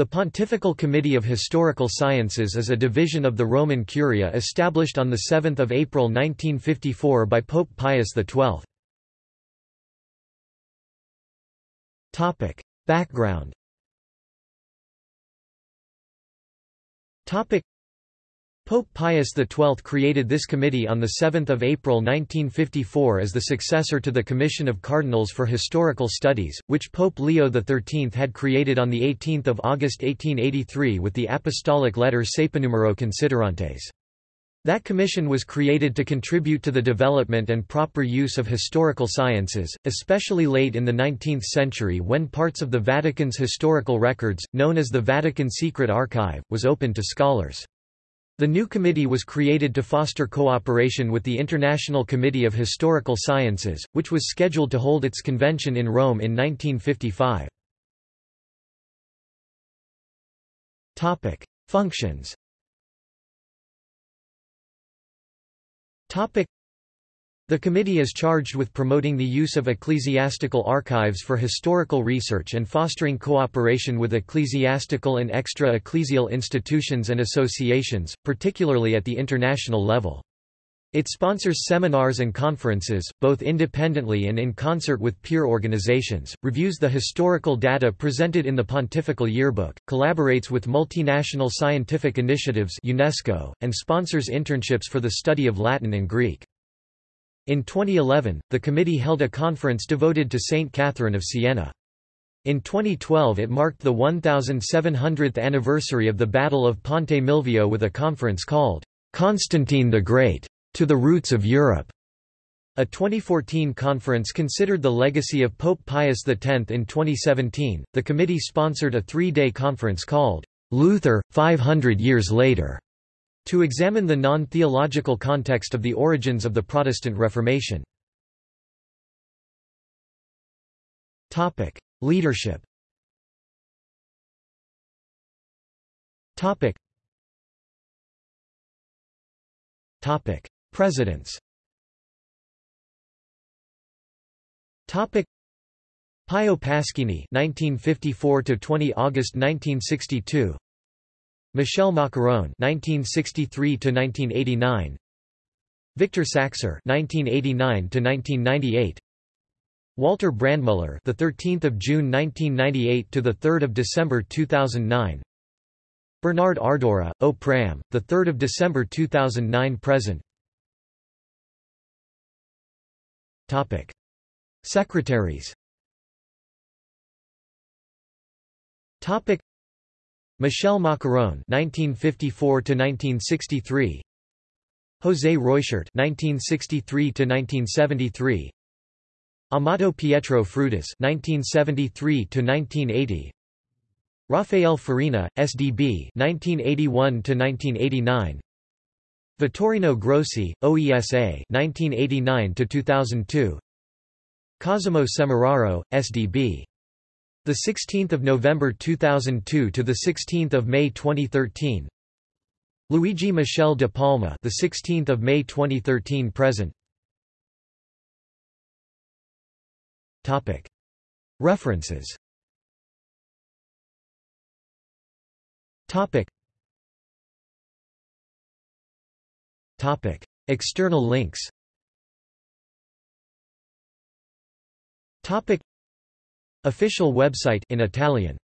The Pontifical Committee of Historical Sciences is a division of the Roman Curia established on 7 April 1954 by Pope Pius XII. Background Pope Pius XII created this committee on 7 April 1954 as the successor to the Commission of Cardinals for Historical Studies, which Pope Leo XIII had created on 18 August 1883 with the apostolic letter Saepenumero Considerantes. That commission was created to contribute to the development and proper use of historical sciences, especially late in the 19th century when parts of the Vatican's historical records, known as the Vatican Secret Archive, was open to scholars. The new committee was created to foster cooperation with the International Committee of Historical Sciences, which was scheduled to hold its convention in Rome in 1955. Topic: Functions. Topic: the committee is charged with promoting the use of ecclesiastical archives for historical research and fostering cooperation with ecclesiastical and extra-ecclesial institutions and associations, particularly at the international level. It sponsors seminars and conferences, both independently and in concert with peer organizations, reviews the historical data presented in the Pontifical Yearbook, collaborates with multinational scientific initiatives UNESCO, and sponsors internships for the study of Latin and Greek. In 2011, the committee held a conference devoted to Saint Catherine of Siena. In 2012 it marked the 1700th anniversary of the Battle of Ponte Milvio with a conference called, "'Constantine the Great. To the Roots of Europe". A 2014 conference considered the legacy of Pope Pius X. In 2017, the committee sponsored a three-day conference called, "'Luther, 500 Years Later' To examine the non-theological context of the origins of the Protestant Reformation. Topic: Leadership. Topic. Topic: Presidents. Topic: Pio Paschini, 1954 to 20 August 1962. Michel Maccarrone (1963–1989), Victor Saxer (1989–1998), Walter Brandmüller, the 13th of June 1998 to the 3rd of December 2009. Bernard Ardura, O Pram, the 3rd of December 2009 present. Topic: Secretaries. Topic: Michel Maccarrone (1954–1963), José Reuchert (1963–1973), Amato Pietro Frutaz (1973–1980), Rafael Farina, SDB (1981–1989). Vittorino Grossi, OESA (1989–2002). Cosimo Semeraro, SDB the 16th of November 2002 to the 16th of May 2013. Luigi Michel de Palma, the 16th of May 2013 present. Topic. References. Topic. Topic. External links. Topic. Official website in Italian